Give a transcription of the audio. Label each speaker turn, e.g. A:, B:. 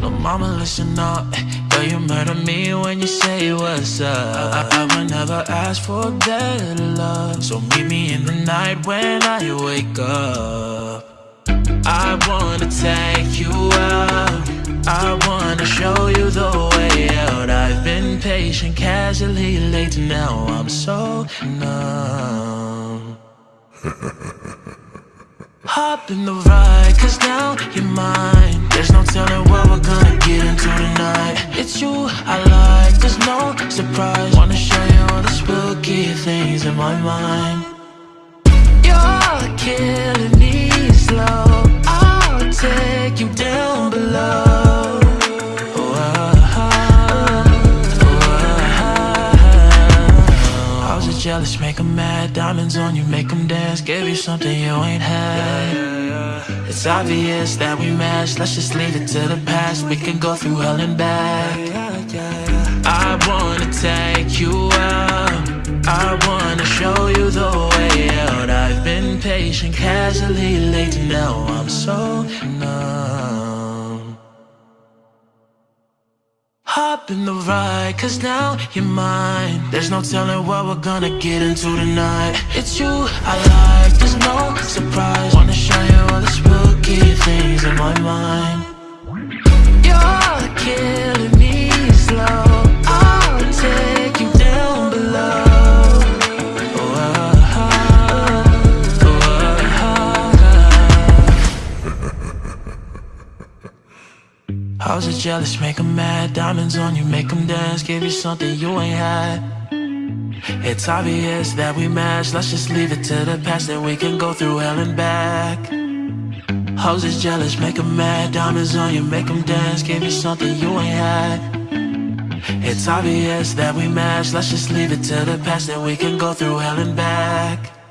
A: no mama listen up. Girl, you murder me when you say what's up. I, I would never ask for better love. So meet me in the night when I wake up. I wanna take you out. I wanna show you the way out. I've been patient, casually late Now I'm so numb. Hop in the ride, cause now you're mine There's no telling what we're gonna get into tonight. It's you I like, there's no surprise. Wanna show you all the spooky things in my mind. You're killing me slow. I'll take you down below. Jealous, make 'em mad. Diamonds on you, make 'em dance. Gave you something you ain't had It's obvious that we match. Let's just leave it to the past. We can go through hell and back. I wanna take you out. I wanna show you the way out. I've been patient, casually late Now I'm so numb. Hop in the ride, cause now you're mine. There's no telling what we're gonna get into tonight. It's you I like, there's no surprise How's it jealous, make 'em mad. Diamonds on you, make 'em dance. Give you something you ain't had. It's obvious that we match. Let's just leave it to the past Then we can go through hell and back How's it jealous, make 'em mad. Diamonds on you, make 'em dance. Give you something you ain't had. It's obvious that we match. Let's just leave it to the past Then we can go through hell and back